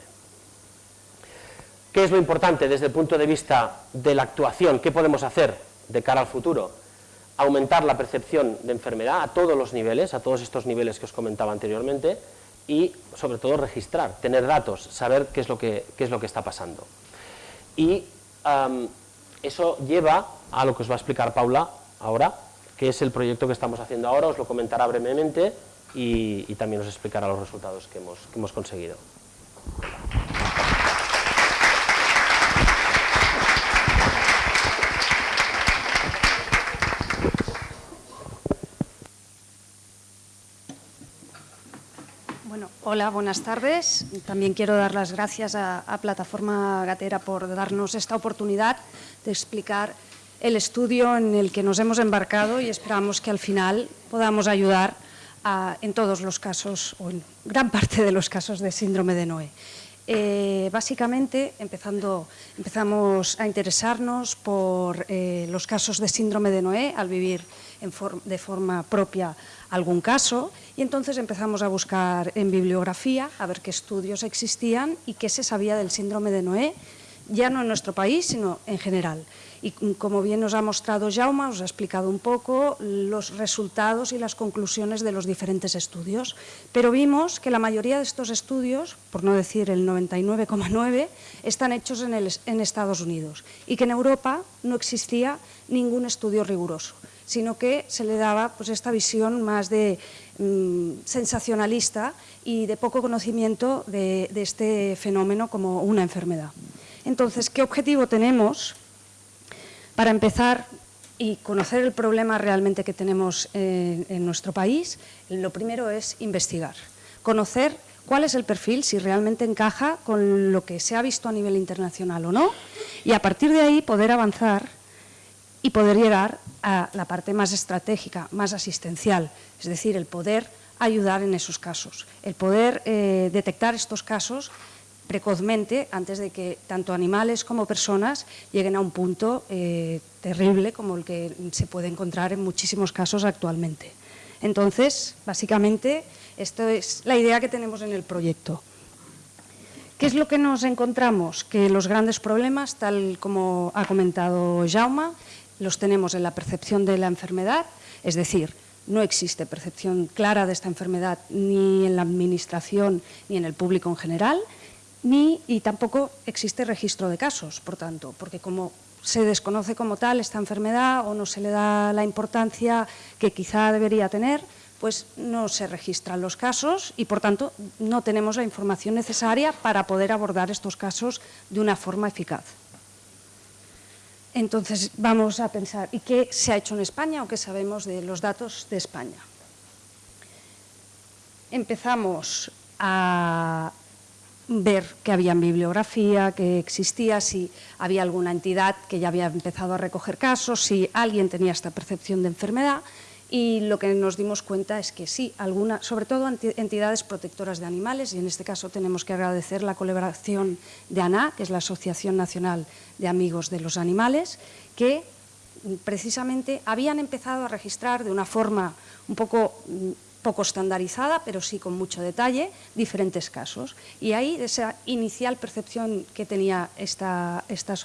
¿Qué es lo importante desde el punto de vista de la actuación? ¿Qué podemos hacer de cara al futuro? Aumentar la percepción de enfermedad a todos los niveles, a todos estos niveles que os comentaba anteriormente, y sobre todo registrar, tener datos, saber qué es lo que, qué es lo que está pasando. Y eso lleva a lo que os va a explicar Paula ahora, que es el proyecto que estamos haciendo ahora, os lo comentará brevemente y, también os explicará los resultados que hemos, que hemos conseguido. Hola, buenas tardes. También quiero dar las gracias a, Plataforma Gatera por darnos esta oportunidad de explicar el estudio en el que nos hemos embarcado y esperamos que al final podamos ayudar en todos los casos, o en gran parte de los casos de síndrome de Noé. Eh, básicamente, empezamos a interesarnos por eh, los casos de síndrome de Noé al vivir de forma propia algún caso y entonces empezamos a buscar en bibliografía a ver qué estudios existían y qué se sabía del síndrome de Noé, ya no en nuestro país, sino en general. Y como bien nos ha mostrado Jaume, os ha explicado un poco los resultados y las conclusiones de los diferentes estudios, pero vimos que la mayoría de estos estudios, por no decir el 99,9, están hechos en, en Estados Unidos y que en Europa no existía ningún estudio riguroso sino que se le daba pues, esta visión más de mm, sensacionalista y de poco conocimiento de, este fenómeno como una enfermedad. Entonces, ¿qué objetivo tenemos? Para empezar y conocer el problema realmente que tenemos en, en nuestro país, lo primero es investigar, conocer cuál es el perfil, si realmente encaja con lo que se ha visto a nivel internacional o no, y a partir de ahí poder avanzar y poder llegar a la parte más estratégica, más asistencial, es decir, el poder ayudar en esos casos, el poder eh, detectar estos casos precozmente antes de que tanto animales como personas lleguen a un punto eh, terrible como el que se puede encontrar en muchísimos casos actualmente. Entonces, básicamente, esto es la idea que tenemos en el proyecto. ¿Qué es lo que nos encontramos? Que los grandes problemas, tal como ha comentado Jaume, los tenemos en la percepción de la enfermedad, es decir, no existe percepción clara de esta enfermedad ni en la administración ni en el público en general, ni, y tampoco existe registro de casos, por tanto, porque como se desconoce como tal esta enfermedad o no se le da la importancia que quizá debería tener, pues no se registran los casos y, por tanto, no tenemos la información necesaria para poder abordar estos casos de una forma eficaz. Entonces vamos a pensar, ¿y qué se ha hecho en España o qué sabemos de los datos de España? Empezamos a ver que había bibliografía, que existía, si había alguna entidad que ya había empezado a recoger casos, si alguien tenía esta percepción de enfermedad y lo que nos dimos cuenta es que sí, alguna, sobre todo entidades protectoras de animales, y en este caso tenemos que agradecer la colaboración de ANA, que es la Asociación Nacional de Amigos de los Animales, que precisamente habían empezado a registrar de una forma un poco poco estandarizada, pero sí con mucho detalle, diferentes casos. Y ahí esa inicial percepción que tenía esta, esta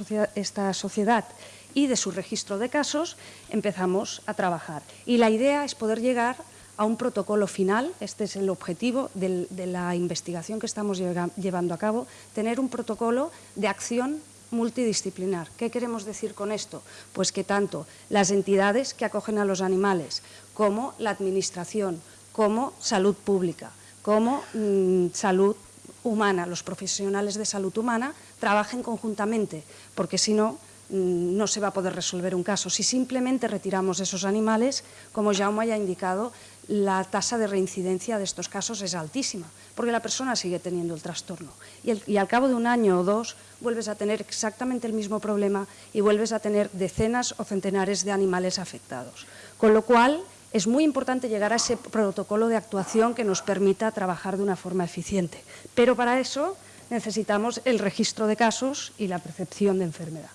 sociedad y de su registro de casos empezamos a trabajar. Y la idea es poder llegar a un protocolo final, este es el objetivo de la investigación que estamos llevando a cabo, tener un protocolo de acción multidisciplinar. ¿Qué queremos decir con esto? Pues que tanto las entidades que acogen a los animales, como la administración, como salud pública, como mm, salud humana, los profesionales de salud humana, trabajen conjuntamente, porque si no, no se va a poder resolver un caso. Si simplemente retiramos esos animales, como Jaume ya ha indicado, la tasa de reincidencia de estos casos es altísima, porque la persona sigue teniendo el trastorno. Y, al cabo de un año o dos vuelves a tener exactamente el mismo problema y vuelves a tener decenas o centenares de animales afectados. Con lo cual, es muy importante llegar a ese protocolo de actuación que nos permita trabajar de una forma eficiente. Pero para eso necesitamos el registro de casos y la percepción de enfermedad.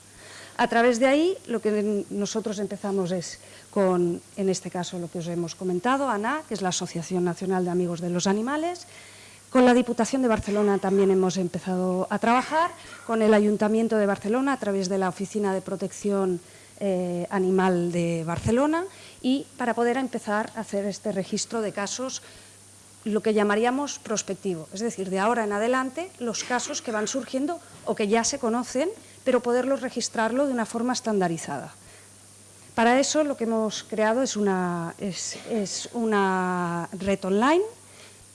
A través de ahí, lo que nosotros empezamos es con, en este caso, lo que os hemos comentado, ANA, que es la Asociación Nacional de Amigos de los Animales, con la Diputación de Barcelona también hemos empezado a trabajar, con el Ayuntamiento de Barcelona a través de la Oficina de Protección eh, Animal de Barcelona. Y para poder empezar a hacer este registro de casos lo que llamaríamos prospectivo, es decir, de ahora en adelante los casos que van surgiendo o que ya se conocen, pero poderlos registrarlo de una forma estandarizada. Para eso lo que hemos creado es una, es, una red online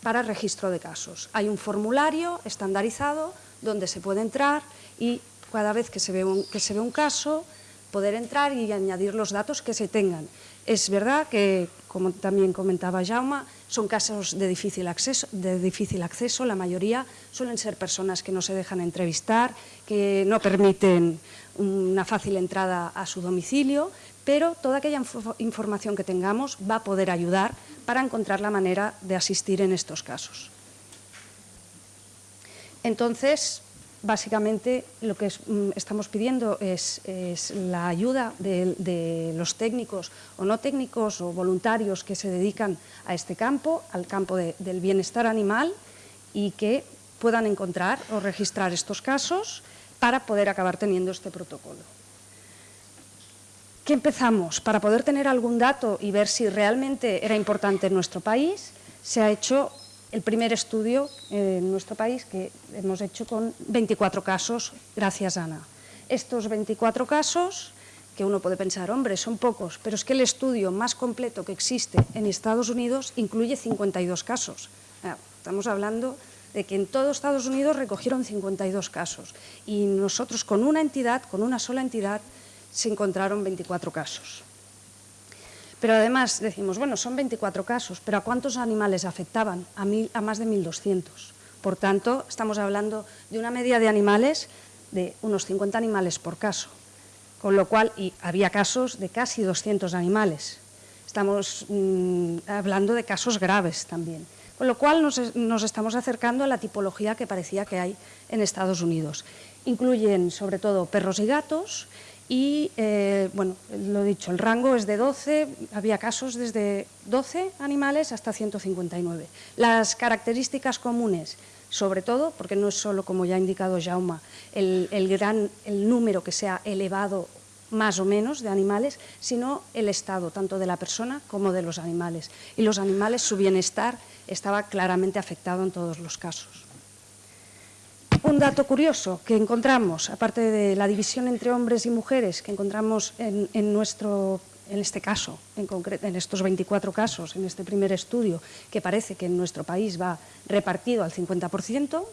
para registro de casos. Hay un formulario estandarizado donde se puede entrar y cada vez que se ve un, que se ve un caso, poder entrar y añadir los datos que se tengan. Es verdad que, como también comentaba Jauma, son casos de difícil, acceso, de difícil acceso, la mayoría suelen ser personas que no se dejan entrevistar, que no permiten una fácil entrada a su domicilio, pero toda aquella información que tengamos va a poder ayudar para encontrar la manera de asistir en estos casos. Entonces, básicamente lo que mm, estamos pidiendo es, la ayuda de, los técnicos o no técnicos o voluntarios que se dedican a este campo, al campo del bienestar animal y que puedan encontrar o registrar estos casos para poder acabar teniendo este protocolo. ¿Qué empezamos? Para poder tener algún dato y ver si realmente era importante en nuestro país, se ha hecho el primer estudio en nuestro país que hemos hecho con 24 casos, gracias Ana. Estos 24 casos, que uno puede pensar, hombre, son pocos, pero es que el estudio más completo que existe en Estados Unidos incluye 52 casos. Estamos hablando de que en todo Estados Unidos recogieron 52 casos y nosotros con una entidad, con una sola entidad, se encontraron 24 casos. Pero además decimos, bueno, son 24 casos, pero ¿a cuántos animales afectaban? A, a más de 1.200. Por tanto, estamos hablando de una media de animales de unos 50 animales por caso, con lo cual, y había casos de casi 200 animales. Estamos mm, hablando de casos graves también. Con lo cual nos, nos, estamos acercando a la tipología que parecía que hay en Estados Unidos. Incluyen sobre todo perros y gatos y, eh, bueno, lo dicho, el rango es de 12, había casos desde 12 animales hasta 159. Las características comunes, sobre todo, porque no es solo, como ya ha indicado Jauma, el, gran, el número que sea elevado más o menos de animales, sino el estado tanto de la persona como de los animales. Y los animales, su bienestar estaba claramente afectado en todos los casos. Un dato curioso que encontramos, aparte de la división entre hombres y mujeres que encontramos en, nuestro, en este caso, en, concreto, en estos 24 casos, en este primer estudio, que parece que en nuestro país va repartido al 50%,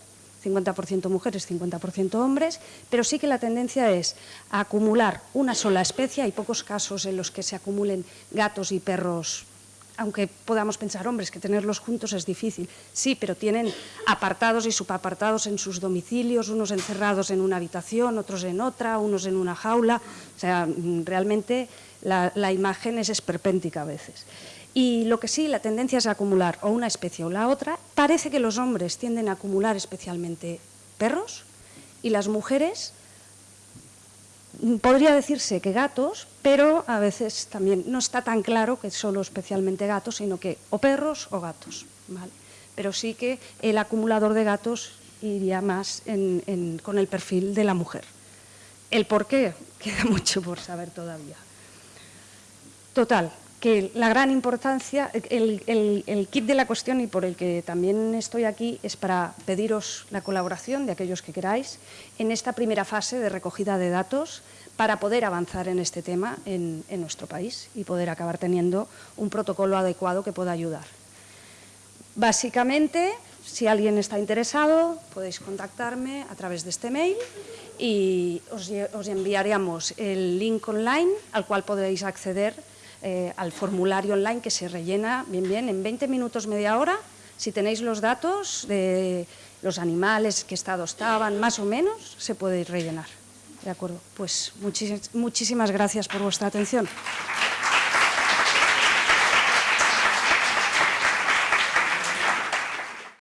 50% mujeres, 50% hombres, pero sí que la tendencia es a acumular una sola especie. Hay pocos casos en los que se acumulen gatos y perros aunque podamos pensar, hombres, que tenerlos juntos es difícil. Sí, pero tienen apartados y subapartados en sus domicilios, unos encerrados en una habitación, otros en otra, unos en una jaula. O sea, mm, realmente la, imagen es esperpéntica a veces. Y lo que sí, la tendencia es acumular o una especie o la otra. Parece que los hombres tienden a acumular especialmente perros y las mujeres podría decirse que gatos, pero a veces también no está tan claro que solo especialmente gatos, sino que o perros o gatos. Pero sí que el acumulador de gatos iría más con el perfil de la mujer. El por qué queda mucho por saber todavía. Total, que la gran importancia, el, kit de la cuestión y por el que también estoy aquí es para pediros la colaboración de aquellos que queráis en esta primera fase de recogida de datos para poder avanzar en este tema en, nuestro país y poder acabar teniendo un protocolo adecuado que pueda ayudar. Básicamente, si alguien está interesado, podéis contactarme a través de este mail y os, os enviaríamos el link online al cual podéis acceder eh, al formulario online que se rellena bien, bien, en 20 minutos, media hora. Si tenéis los datos de los animales, qué estado estaban, más o menos, se puede rellenar. ¿De acuerdo? Pues muchísimas gracias por vuestra atención.